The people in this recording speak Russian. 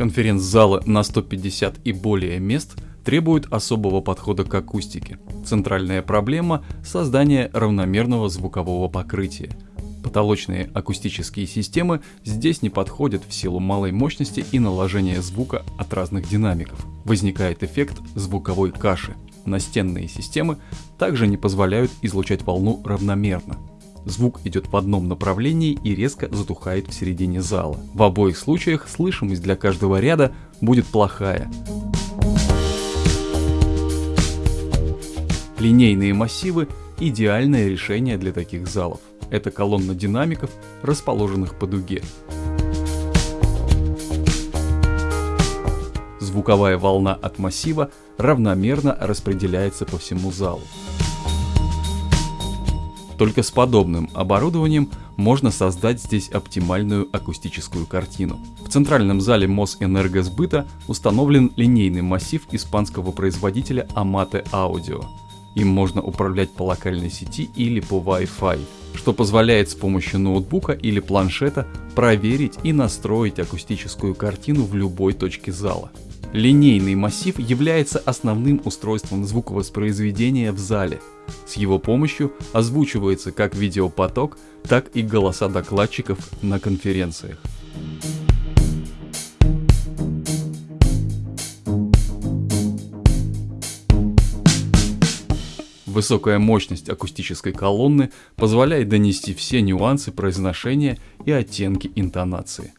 Конференц-залы на 150 и более мест требуют особого подхода к акустике. Центральная проблема – создание равномерного звукового покрытия. Потолочные акустические системы здесь не подходят в силу малой мощности и наложения звука от разных динамиков. Возникает эффект звуковой каши. Настенные системы также не позволяют излучать волну равномерно. Звук идет в одном направлении и резко затухает в середине зала. В обоих случаях слышимость для каждого ряда будет плохая. Линейные массивы – идеальное решение для таких залов. Это колонна динамиков, расположенных по дуге. Звуковая волна от массива равномерно распределяется по всему залу. Только с подобным оборудованием можно создать здесь оптимальную акустическую картину. В центральном зале Мосэнергосбыта установлен линейный массив испанского производителя Amate Audio. Им можно управлять по локальной сети или по Wi-Fi, что позволяет с помощью ноутбука или планшета проверить и настроить акустическую картину в любой точке зала. Линейный массив является основным устройством звуковоспроизведения в зале. С его помощью озвучивается как видеопоток, так и голоса докладчиков на конференциях. Высокая мощность акустической колонны позволяет донести все нюансы произношения и оттенки интонации.